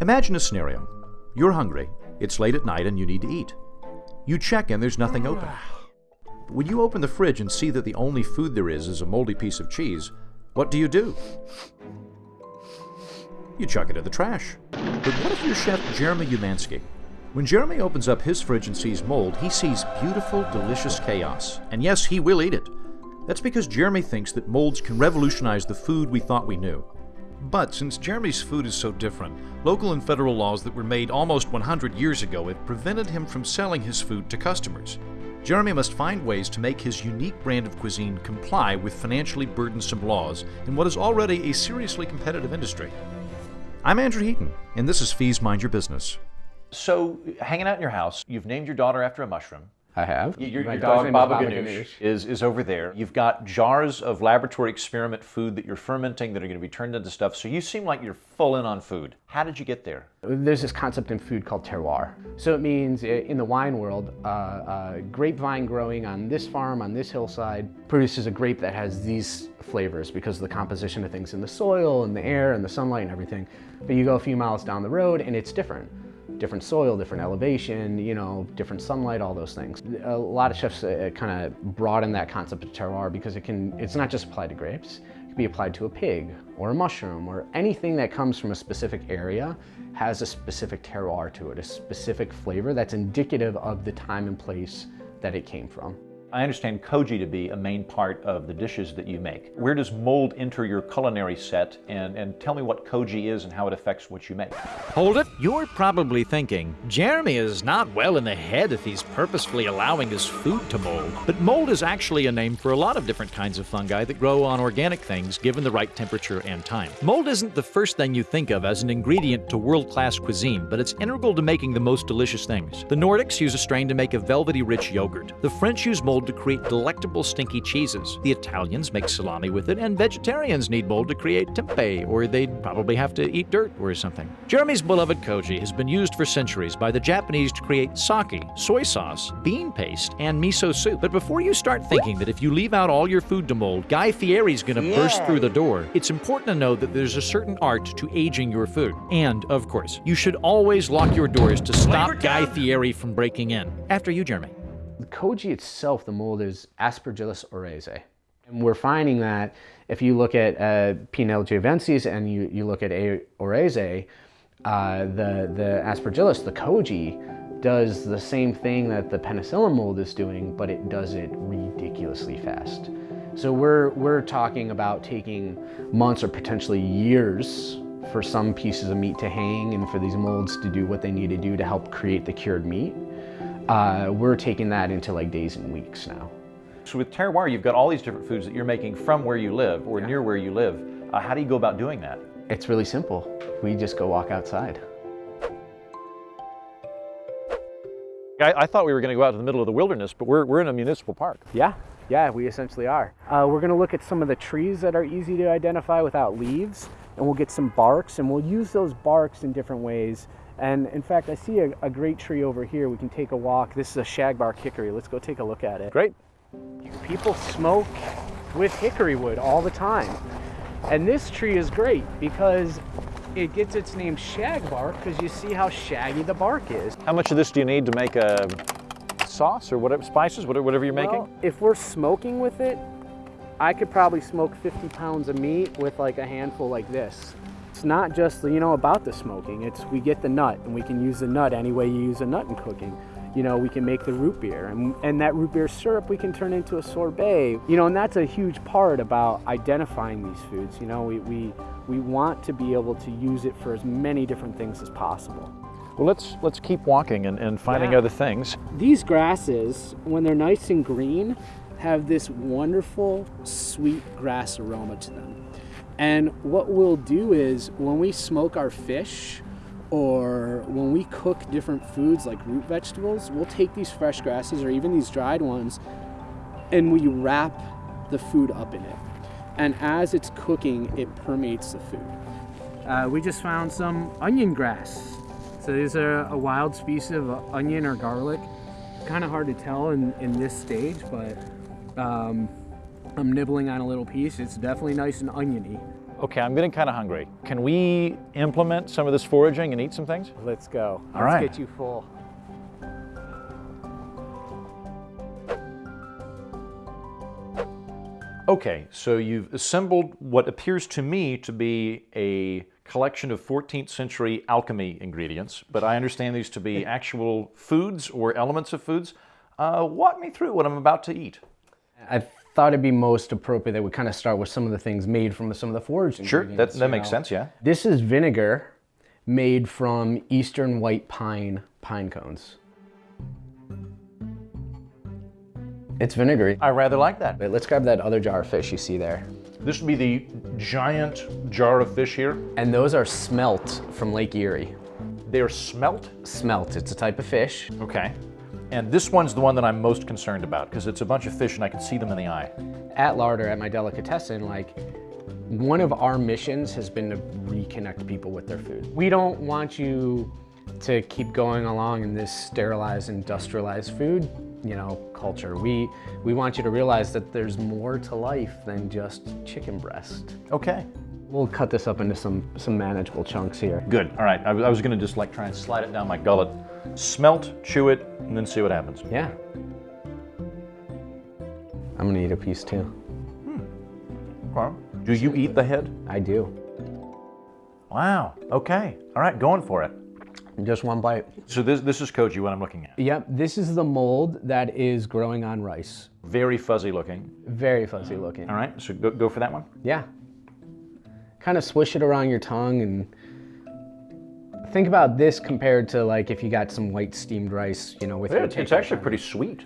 Imagine a scenario. You're hungry, it's late at night, and you need to eat. You check and there's nothing open. But when you open the fridge and see that the only food there is is a moldy piece of cheese, what do you do? You chuck it in the trash. But what if you're Chef Jeremy Umansky? When Jeremy opens up his fridge and sees mold, he sees beautiful, delicious chaos. And yes, he will eat it. That's because Jeremy thinks that molds can revolutionize the food we thought we knew. But since Jeremy's food is so different, local and federal laws that were made almost 100 years ago have prevented him from selling his food to customers. Jeremy must find ways to make his unique brand of cuisine comply with financially burdensome laws in what is already a seriously competitive industry. I'm Andrew Heaton, and this is Fees Mind Your Business. So, hanging out in your house, you've named your daughter after a mushroom. I have. Your, My your dog's dog Baba Baba Ganoush Ganoush. is, is over there. You've got jars of laboratory experiment food that you're fermenting that are going to be turned into stuff. So you seem like you're full in on food. How did you get there? There's this concept in food called terroir. So it means in the wine world, uh, uh, grapevine growing on this farm, on this hillside, produces a grape that has these flavors because of the composition of things in the soil and the air and the sunlight and everything. But you go a few miles down the road and it's different. Different soil, different elevation, you know, different sunlight, all those things. A lot of chefs uh, kind of broaden that concept of terroir because it can, it's not just applied to grapes. It can be applied to a pig or a mushroom or anything that comes from a specific area has a specific terroir to it, a specific flavor that's indicative of the time and place that it came from. I understand koji to be a main part of the dishes that you make. Where does mold enter your culinary set? And, and tell me what koji is and how it affects what you make. Hold it. You're probably thinking, Jeremy is not well in the head if he's purposefully allowing his food to mold. But mold is actually a name for a lot of different kinds of fungi that grow on organic things given the right temperature and time. Mold isn't the first thing you think of as an ingredient to world class cuisine, but it's integral to making the most delicious things. The Nordics use a strain to make a velvety rich yogurt. The French use mold to create delectable stinky cheeses. The Italians make salami with it, and vegetarians need mold to create tempeh, or they'd probably have to eat dirt or something. Jeremy's beloved koji has been used for centuries by the Japanese to create sake, soy sauce, bean paste, and miso soup. But before you start thinking that if you leave out all your food to mold, Guy Fieri's gonna burst through the door, it's important to know that there's a certain art to aging your food. And, of course, you should always lock your doors to stop Guy Fieri from breaking in. After you, Jeremy. The koji itself, the mold is Aspergillus oryzae. And we're finding that if you look at uh, Pinel and you, you look at A. oryzae, uh, the, the Aspergillus, the koji, does the same thing that the penicillin mold is doing, but it does it ridiculously fast. So we're, we're talking about taking months or potentially years for some pieces of meat to hang and for these molds to do what they need to do to help create the cured meat. Uh, we're taking that into like days and weeks now. So with terroir, you've got all these different foods that you're making from where you live or near where you live. Uh, how do you go about doing that? It's really simple. We just go walk outside. I, I thought we were going to go out to the middle of the wilderness, but we're, we're in a municipal park. Yeah, yeah, we essentially are. Uh, we're gonna look at some of the trees that are easy to identify without leaves, and we'll get some barks, and we'll use those barks in different ways. And in fact, I see a, a great tree over here. We can take a walk. This is a shagbark hickory. Let's go take a look at it. Great. People smoke with hickory wood all the time. And this tree is great because it gets its name shagbark because you see how shaggy the bark is. How much of this do you need to make a sauce or whatever, spices, whatever, whatever you're making? Well, if we're smoking with it, I could probably smoke 50 pounds of meat with like a handful like this. It's not just, you know, about the smoking. It's we get the nut and we can use the nut any way you use a nut in cooking. You know, we can make the root beer and, and that root beer syrup we can turn into a sorbet. You know, and that's a huge part about identifying these foods. You know, we, we, we want to be able to use it for as many different things as possible. Well, let's let's keep walking and, and finding Yeah. other things. These grasses, when they're nice and green, have this wonderful sweet grass aroma to them. And what we'll do is when we smoke our fish or when we cook different foods like root vegetables, we'll take these fresh grasses or even these dried ones and we wrap the food up in it. And as it's cooking, it permeates the food. Uh, we just found some onion grass. So these are a wild species of onion or garlic. Kind of hard to tell in, in this stage, but um, I'm nibbling on a little piece. It's definitely nice and oniony. Okay, I'm getting kind of hungry. Can we implement some of this foraging and eat some things? Let's go. All Let's right. get you full. Okay, so you've assembled what appears to me to be a collection of 14th century alchemy ingredients, but I understand these to be actual foods or elements of foods. Uh, walk me through what I'm about to eat. I thought it'd be most appropriate that we kind of start with some of the things made from some of the foraged Sure, that, that makes know. sense, yeah. This is vinegar made from eastern white pine pine cones. It's vinegary. I rather like that. Wait, let's grab that other jar of fish you see there. This would be the giant jar of fish here. And those are smelt from Lake Erie. They're smelt. Smelt, it's a type of fish. Okay. And this one's the one that I'm most concerned about because it's a bunch of fish and I can see them in the eye. At Larder, at my delicatessen, like one of our missions has been to reconnect people with their food. We don't want you to keep going along in this sterilized, industrialized food, you know, culture. We we want you to realize that there's more to life than just chicken breast. Okay. We'll cut this up into some some manageable chunks here. Good. All right. I, was- I was going to just like try and slide it down my gullet, smelt, chew it, and then see what happens. Yeah. I'm gonna eat a piece too. Hmm. Okay. Do you eat the head? I do. Wow. Okay. All right. Going for it. Just one bite. So this this is koji what I'm looking at. Yep, this is the mold that is growing on rice. Very fuzzy looking. Very fuzzy looking. All right. So go, go for that one. Yeah. Kind of swish it around your tongue and think about this compared to like if you got some white steamed rice, you know, with your It's, it's actually time. pretty sweet.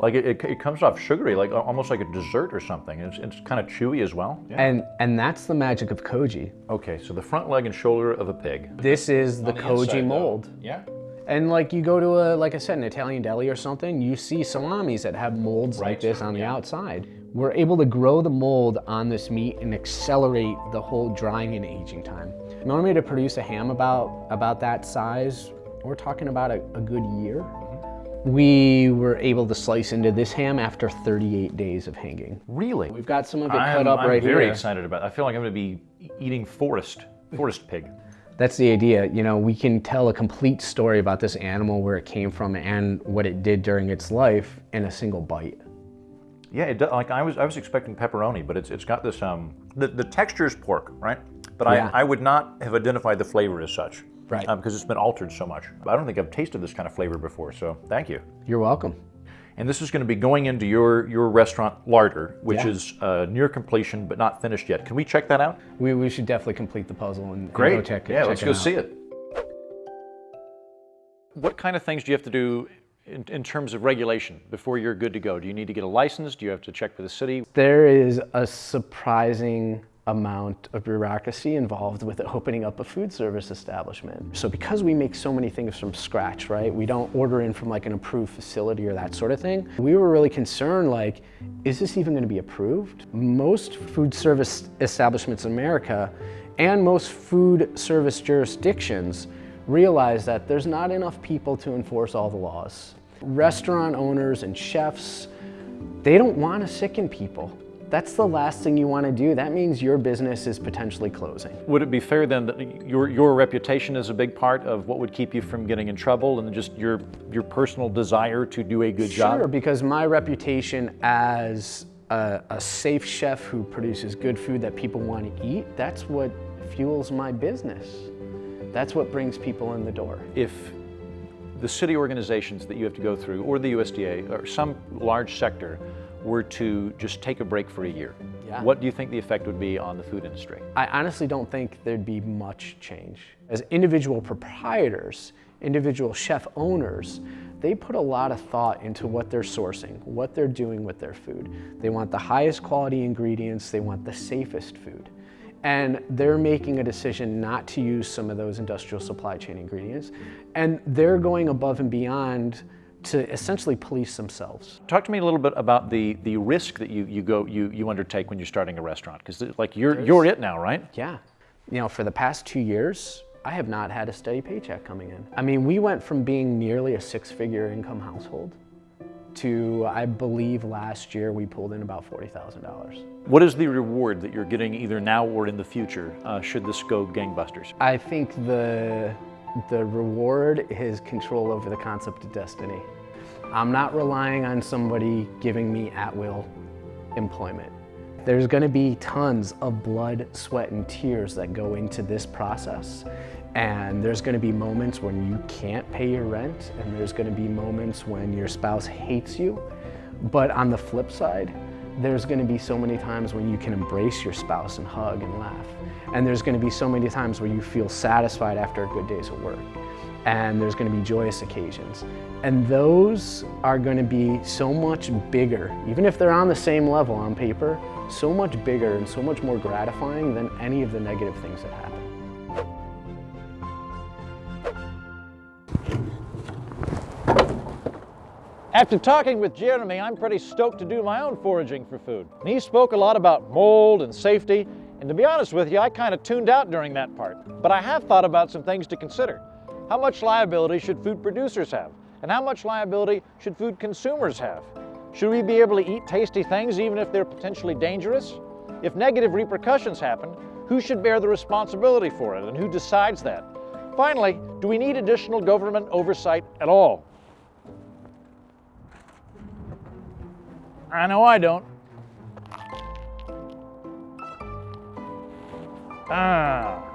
Like it, it, it comes off sugary, like almost like a dessert or something. It's, it's kind of chewy as well. Yeah. And and that's the magic of koji. Okay. So the front leg and shoulder of a pig. This is the, koji mold. Yeah. And like you go to a like I said an Italian deli or something, you see salamis that have molds like this on the outside. We're able to grow the mold on this meat and accelerate the whole drying and aging time. Normally to produce a ham about about that size, we're talking about a, a good year. Mm-hmm. We were able to slice into this ham after 38 days of hanging. Really? We've got some of it I'm, cut up I'm right very excited about. It. I feel like I'm going to be eating forest forest pig. That's the idea. You know, we can tell a complete story about this animal, where it came from, and what it did during its life in a single bite. Yeah, it, do- like I was I was expecting pepperoni, but it's it's got this um the, the texture is pork, right? But Yeah. I, I would not have identified the flavor as such. Right. Um, because it's been altered so much. I don't think I've tasted this kind of flavor before, so thank you. You're welcome. And this is going to be going into your your restaurant larder, which Yeah. is uh, near completion but not finished yet. Can we check that out? We, we should definitely complete the puzzle and, and go check it. yeah, check let's it go out. see it. What kind of things do you have to do in, in terms of regulation before you're good to go? Do you need to get a license? Do you have to check with the city? There is a surprising amount of bureaucracy involved with opening up a food service establishment. So because we make so many things from scratch, right? We don't order in from like an approved facility or that sort of thing. We were really concerned like, is this even gonna be approved? Most food service establishments in America and most food service jurisdictions realize that there's not enough people to enforce all the laws. Restaurant owners and chefs, they don't want to sicken people. That's the last thing you want to do. That means your business is potentially closing. Would it be fair then that your your reputation is a big part of what would keep you from getting in trouble, and just your your personal desire to do a good Sure, job? Sure, because my reputation as a, a safe chef who produces good food that people want to eat, that's what fuels my business. That's what brings people in the door. If the city organizations that you have to go through, or the USDA, or some large sector, were to just take a break for a year, Yeah. what do you think the effect would be on the food industry? I honestly don't think there'd be much change. As individual proprietors, individual chef owners, they put a lot of thought into what they're sourcing, what they're doing with their food. They want the highest quality ingredients, they want the safest food. And they're making a decision not to use some of those industrial supply chain ingredients. And they're going above and beyond to essentially police themselves. Talk to me a little bit about the, the risk that you, you go you, you undertake when you're starting a restaurant, because like you're you're it now, right? Yeah. You know, for the past two years, I have not had a steady paycheck coming in. I mean, we went from being nearly a six figure income household to, I believe last year we pulled in about $40,000. What is the reward that you're getting either now or in the future uh, should this go gangbusters? I think the, the reward is control over the concept of destiny. I'm not relying on somebody giving me at will employment. There's gonna be tons of blood, sweat, and tears that go into this process. And there's gonna be moments when you can't pay your rent, and there's gonna be moments when your spouse hates you. But on the flip side, there's gonna be so many times when you can embrace your spouse and hug and laugh. And there's gonna be so many times where you feel satisfied after a good day's of work. And there's gonna be joyous occasions. And those are gonna be so much bigger, even if they're on the same level on paper, so much bigger and so much more gratifying than any of the negative things that happen. After talking with Jeremy, I'm pretty stoked to do my own foraging for food. And he spoke a lot about mold and safety, and to be honest with you, I kind of tuned out during that part. But I have thought about some things to consider. How much liability should food producers have? And how much liability should food consumers have? Should we be able to eat tasty things even if they're potentially dangerous? If negative repercussions happen, who should bear the responsibility for it and who decides that? Finally, do we need additional government oversight at all? I know I don't. Ah.